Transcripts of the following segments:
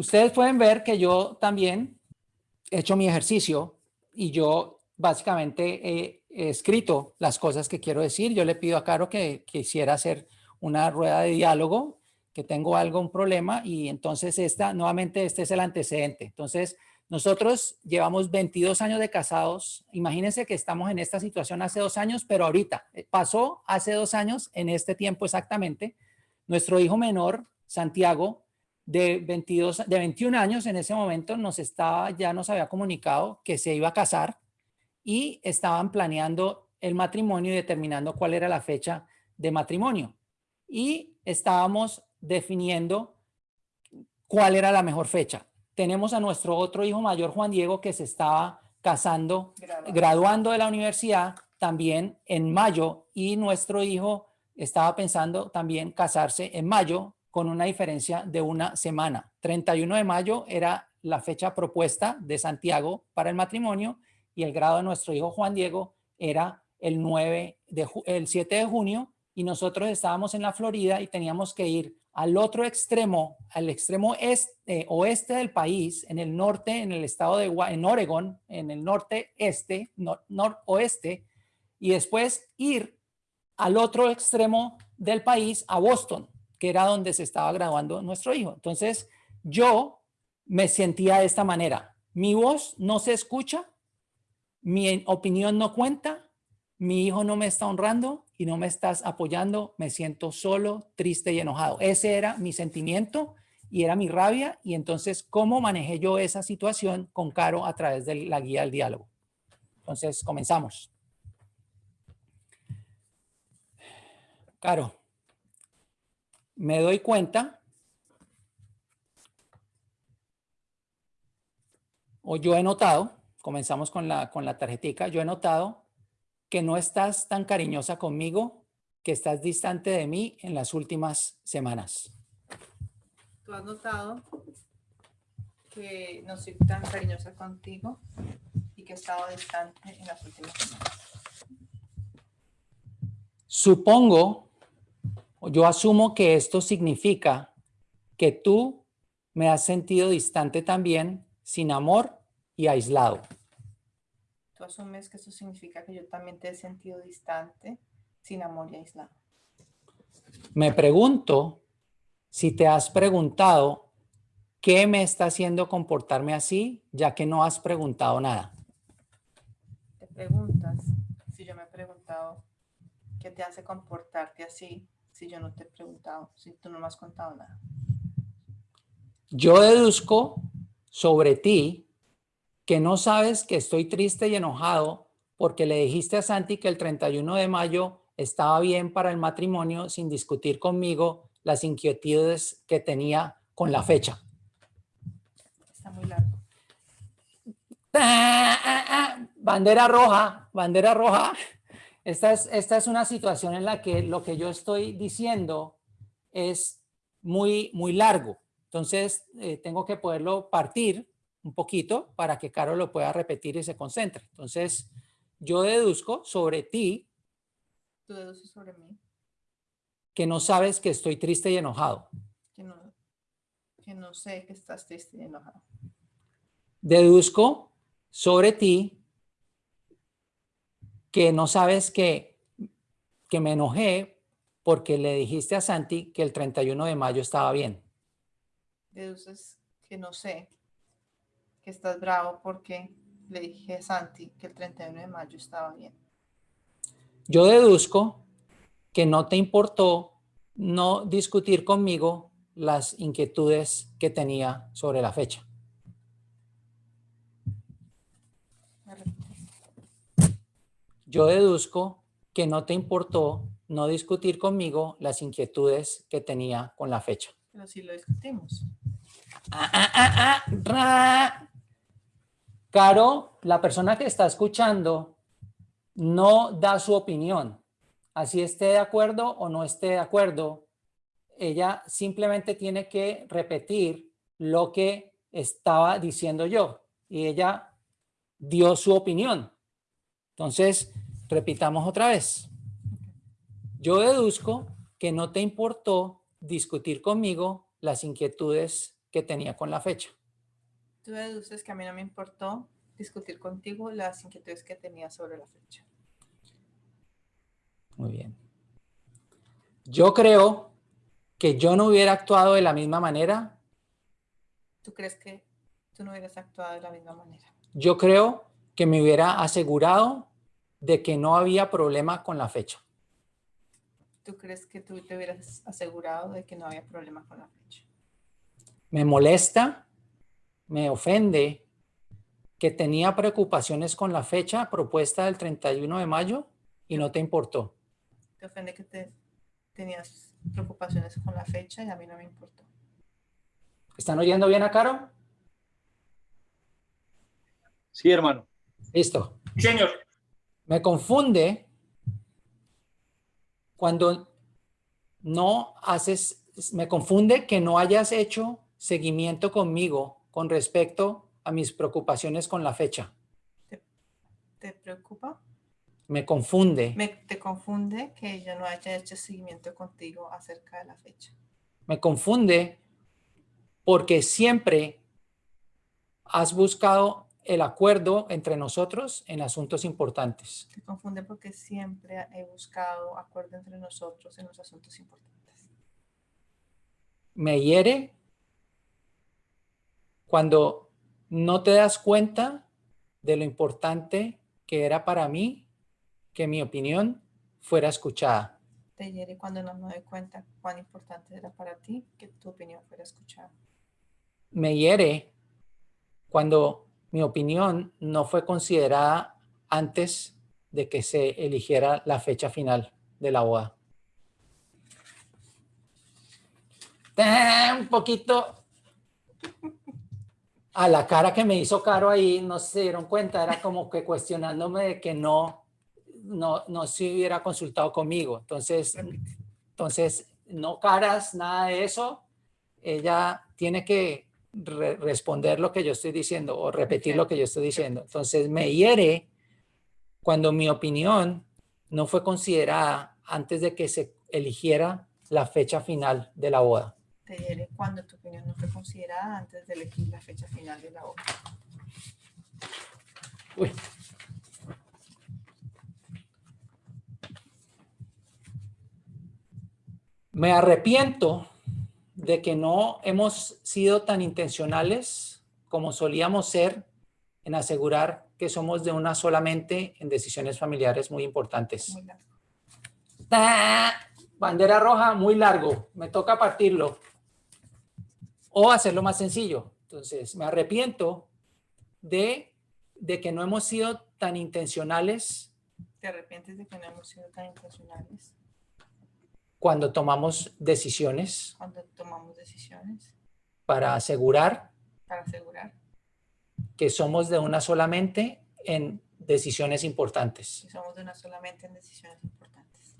Ustedes pueden ver que yo también he hecho mi ejercicio y yo básicamente he, escrito las cosas que quiero decir. Yo le pido a Caro que quisiera hacer una rueda de diálogo, que tengo algo, un problema y entonces esta, nuevamente este es el antecedente. Entonces, nosotros llevamos 22 años de casados. Imagínense que estamos en esta situación hace dos años, pero ahorita eh, pasó hace dos años, en este tiempo exactamente. Nuestro hijo menor, Santiago, de, 22, de 21 años en ese momento, nos estaba, ya nos había comunicado que se iba a casar y estaban planeando el matrimonio y determinando cuál era la fecha de matrimonio. Y estábamos definiendo cuál era la mejor fecha tenemos a nuestro otro hijo mayor, Juan Diego, que se estaba casando, graduando de la universidad también en mayo y nuestro hijo estaba pensando también casarse en mayo con una diferencia de una semana. 31 de mayo era la fecha propuesta de Santiago para el matrimonio y el grado de nuestro hijo Juan Diego era el 9 de el 7 de junio y nosotros estábamos en la Florida y teníamos que ir al otro extremo, al extremo este, oeste del país, en el norte, en el estado de en Oregon, en el norte este, noroeste, y después ir al otro extremo del país, a Boston, que era donde se estaba graduando nuestro hijo. Entonces, yo me sentía de esta manera. Mi voz no se escucha, mi opinión no cuenta, mi hijo no me está honrando y no me estás apoyando, me siento solo, triste y enojado. Ese era mi sentimiento y era mi rabia. Y entonces, ¿cómo manejé yo esa situación con Caro a través de la guía del diálogo? Entonces, comenzamos. Caro, me doy cuenta, o yo he notado, comenzamos con la, con la tarjetica, yo he notado que no estás tan cariñosa conmigo, que estás distante de mí en las últimas semanas. ¿Tú has notado que no soy tan cariñosa contigo y que he estado distante en las últimas semanas? Supongo, yo asumo que esto significa que tú me has sentido distante también, sin amor y aislado tú asumes que eso significa que yo también te he sentido distante, sin amor y aislado. Me pregunto si te has preguntado qué me está haciendo comportarme así, ya que no has preguntado nada. Te preguntas si yo me he preguntado qué te hace comportarte así, si yo no te he preguntado, si tú no me has contado nada. Yo deduzco sobre ti que no sabes que estoy triste y enojado porque le dijiste a Santi que el 31 de mayo estaba bien para el matrimonio sin discutir conmigo las inquietudes que tenía con la fecha. Está muy largo. Bandera roja, bandera roja. Esta es, esta es una situación en la que lo que yo estoy diciendo es muy, muy largo. Entonces, eh, tengo que poderlo partir un poquito para que Caro lo pueda repetir y se concentre. Entonces, yo deduzco sobre ti. ¿Tú deduces sobre mí? Que no sabes que estoy triste y enojado. Que no, que no sé que estás triste y enojado. Deduzco sobre ti que no sabes que, que me enojé porque le dijiste a Santi que el 31 de mayo estaba bien. Deduces que no sé que estás bravo porque le dije a Santi que el 31 de mayo estaba bien. Yo deduzco que no te importó no discutir conmigo las inquietudes que tenía sobre la fecha. Yo deduzco que no te importó no discutir conmigo las inquietudes que tenía con la fecha. Pero sí lo discutimos. Ah, ah, ah, Caro, la persona que está escuchando no da su opinión, así esté de acuerdo o no esté de acuerdo, ella simplemente tiene que repetir lo que estaba diciendo yo y ella dio su opinión. Entonces, repitamos otra vez. Yo deduzco que no te importó discutir conmigo las inquietudes que tenía con la fecha. Tú deduces que a mí no me importó discutir contigo las inquietudes que tenía sobre la fecha. Muy bien. Yo creo que yo no hubiera actuado de la misma manera. ¿Tú crees que tú no hubieras actuado de la misma manera? Yo creo que me hubiera asegurado de que no había problema con la fecha. ¿Tú crees que tú te hubieras asegurado de que no había problema con la fecha? Me molesta, me ofende que tenía preocupaciones con la fecha propuesta del 31 de mayo y no te importó. Te ofende que te tenías preocupaciones con la fecha y a mí no me importó. ¿Están oyendo bien a Caro? Sí, hermano. Listo. Señor. Me confunde cuando no haces, me confunde que no hayas hecho seguimiento conmigo con respecto a mis preocupaciones con la fecha. ¿Te, preocupa? Me confunde. Me, te confunde que yo no haya hecho seguimiento contigo acerca de la fecha. Me confunde porque siempre has buscado el acuerdo entre nosotros en asuntos importantes. Te confunde porque siempre he buscado acuerdo entre nosotros en los asuntos importantes. Me hiere cuando no te das cuenta de lo importante que era para mí que mi opinión fuera escuchada. Te hiere cuando no me doy cuenta cuán importante era para ti que tu opinión fuera escuchada. Me hiere cuando mi opinión no fue considerada antes de que se eligiera la fecha final de la boda. Un poquito a la cara que me hizo Caro ahí, no se dieron cuenta, era como que cuestionándome de que no, no, no se hubiera consultado conmigo. Entonces, entonces, no caras, nada de eso. Ella tiene que responder lo que yo estoy diciendo o repetir lo que yo estoy diciendo. Entonces me hiere cuando mi opinión no fue considerada antes de que se eligiera la fecha final de la boda. Te hiere cuando tu opinión no fue considerada antes de elegir la fecha final de la boda. Uy. Me arrepiento de que no hemos sido tan intencionales como solíamos ser en asegurar que somos de una solamente en decisiones familiares muy importantes. Bandera roja, muy largo. Me toca partirlo. O hacerlo más sencillo. Entonces, me arrepiento de, de que no hemos sido tan intencionales. ¿Te arrepientes de que no hemos sido tan intencionales? Cuando tomamos decisiones. Cuando tomamos decisiones. Para asegurar. Para asegurar. Que somos de una solamente en decisiones importantes. Que somos de una solamente en decisiones importantes.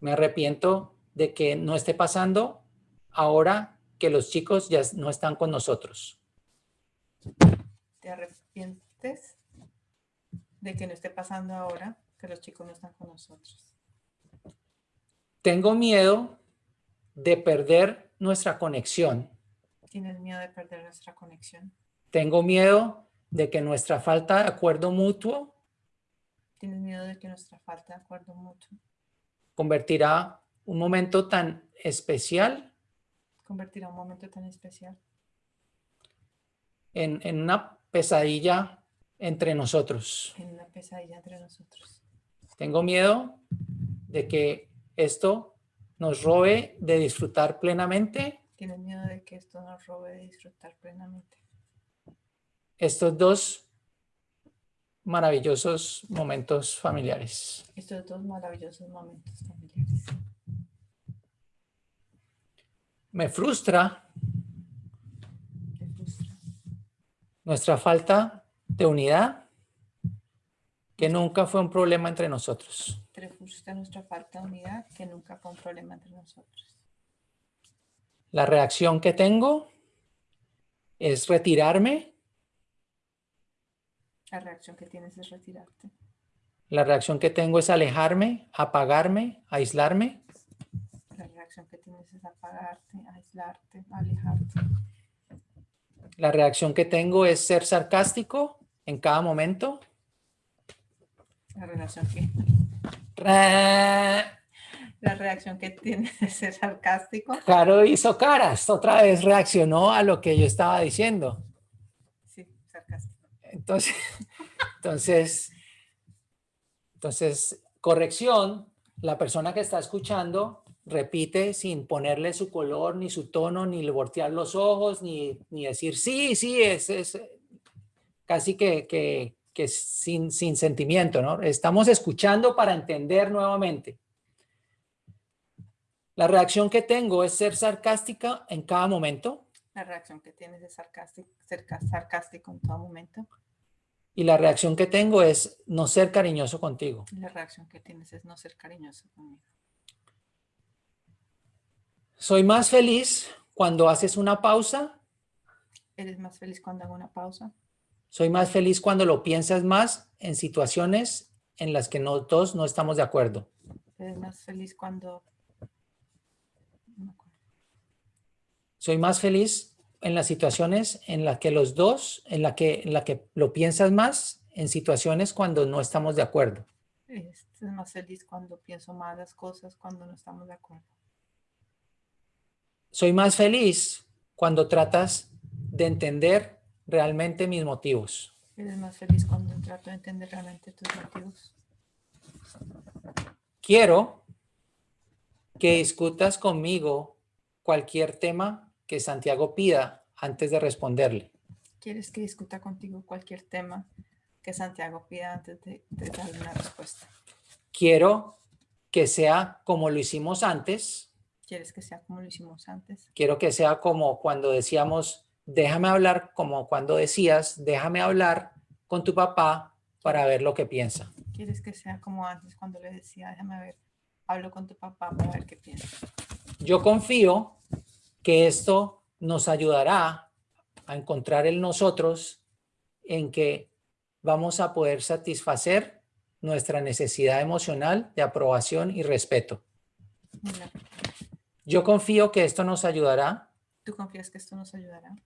Me arrepiento de que no esté pasando ahora que los chicos ya no están con nosotros. ¿Te arrepientes de que no esté pasando ahora que los chicos no están con nosotros? Tengo miedo de perder nuestra conexión. ¿Tienes miedo de perder nuestra conexión? Tengo miedo de que nuestra falta de acuerdo mutuo ¿Tienes miedo de que nuestra falta de acuerdo mutuo convertirá un momento tan especial convertirá un momento tan especial en, en una pesadilla entre nosotros. En una pesadilla entre nosotros. Tengo miedo de que esto nos robe de disfrutar plenamente. ¿Tienes miedo de que esto nos robe de disfrutar plenamente? Estos dos maravillosos momentos familiares. Estos dos maravillosos momentos familiares. Me frustra, Me frustra. nuestra falta de unidad, que nunca fue un problema entre nosotros frustra nuestra falta de unidad, que nunca fue un problema entre nosotros. La reacción que tengo es retirarme. La reacción que tienes es retirarte. La reacción que tengo es alejarme, apagarme, aislarme. La reacción que tienes es apagarte, aislarte, alejarte. La reacción que tengo es ser sarcástico en cada momento. La relación que, la reacción que tiene de ser sarcástico. Caro hizo caras, otra vez reaccionó a lo que yo estaba diciendo. Sí, sarcástico. Entonces, entonces, entonces, corrección, la persona que está escuchando repite sin ponerle su color, ni su tono, ni voltear los ojos, ni, ni decir, sí, sí, es, es casi que, que, que sin, sin sentimiento, ¿no? Estamos escuchando para entender nuevamente. La reacción que tengo es ser sarcástica en cada momento. La reacción que tienes de sarcástico, ser sarcástico en todo momento. Y la reacción que tengo es no ser cariñoso contigo. La reacción que tienes es no ser cariñoso conmigo. Soy más feliz cuando haces una pausa. Eres más feliz cuando hago una pausa. Soy más feliz cuando lo piensas más en situaciones en las que nosotros no estamos de acuerdo. Eres más feliz cuando... no. Soy más feliz en las situaciones en las que los dos, en la que, en la que lo piensas más en situaciones cuando no estamos de acuerdo. Eres más feliz cuando pienso más las cosas, cuando no estamos de acuerdo. Soy más feliz cuando tratas de entender realmente mis motivos. Eres más feliz cuando trato de entender realmente tus motivos. Quiero que discutas conmigo cualquier tema que Santiago pida antes de responderle. ¿Quieres que discuta contigo cualquier tema que Santiago pida antes de, de darle una respuesta? Quiero que sea como lo hicimos antes. ¿Quieres que sea como lo hicimos antes? Quiero que sea como cuando decíamos, déjame hablar, como cuando decías, déjame hablar con tu papá para ver lo que piensa. ¿Quieres que sea como antes cuando le decía, déjame ver, hablo con tu papá para ver qué piensa? Yo confío que esto nos ayudará a encontrar en nosotros en que vamos a poder satisfacer nuestra necesidad emocional de aprobación y respeto. Yo confío que esto nos ayudará ¿Tú confías que esto nos ayudará?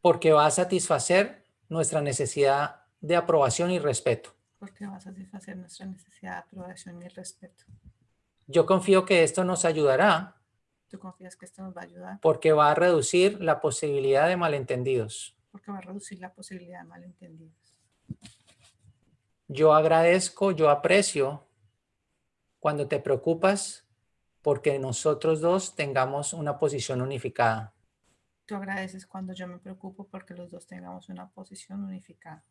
Porque va a satisfacer nuestra necesidad de aprobación y respeto. Porque va a satisfacer nuestra necesidad de aprobación y respeto. Yo confío que esto nos ayudará ¿Tú confías que esto nos va a ayudar? porque va a reducir la posibilidad de malentendidos. Porque va a reducir la posibilidad de malentendidos. Yo agradezco, yo aprecio cuando te preocupas porque nosotros dos tengamos una posición unificada. Tú agradeces cuando yo me preocupo porque los dos tengamos una posición unificada.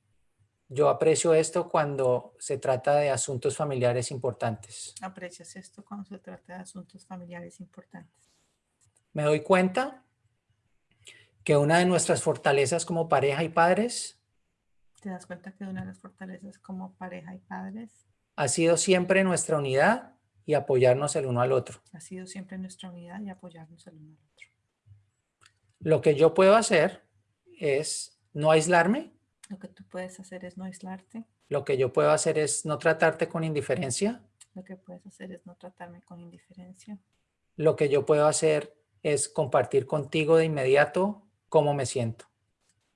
Yo aprecio esto cuando se trata de asuntos familiares importantes. Aprecias esto cuando se trata de asuntos familiares importantes. Me doy cuenta que una de nuestras fortalezas como pareja y padres ¿Te das cuenta que una de las fortalezas como pareja y padres ha sido siempre nuestra unidad y apoyarnos el uno al otro. ha sido siempre nuestra unidad y apoyarnos el uno al otro? Lo que yo puedo hacer es no aislarme, Lo que tú puedes hacer es no aislarte. lo que yo puedo hacer es no tratarte con indiferencia, Lo que puedes hacer es no tratarme con indiferencia. lo que yo puedo hacer es compartir contigo de inmediato cómo me siento.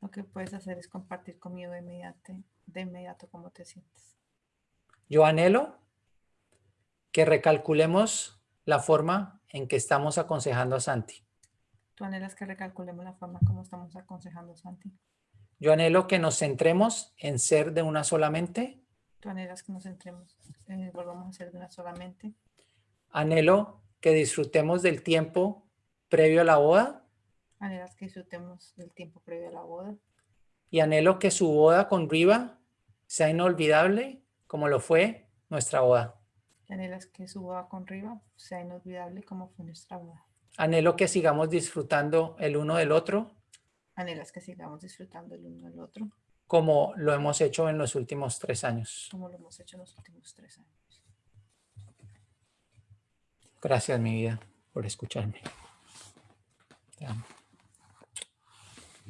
Lo que puedes hacer es compartir conmigo de inmediato, de inmediato cómo te sientes. Yo anhelo que recalculemos la forma en que estamos aconsejando a Santi. Tú anhelas que recalculemos la forma como estamos aconsejando Santi. Yo anhelo que nos centremos en ser de una sola mente. Tú anhelas que nos centremos, eh, volvamos a ser de una solamente. Anhelo que disfrutemos del tiempo previo a la boda Anhelas que disfrutemos del tiempo previo a la boda. y anhelo que su boda con Riva sea inolvidable como lo fue nuestra boda. Y anhelas que su boda con Riva sea inolvidable como fue nuestra boda. Anhelo que sigamos disfrutando el uno del otro Anhelas que sigamos disfrutando el uno del otro como lo hemos hecho en los últimos tres años. como lo hemos hecho en los últimos tres años. Gracias, mi vida, por escucharme. Te amo.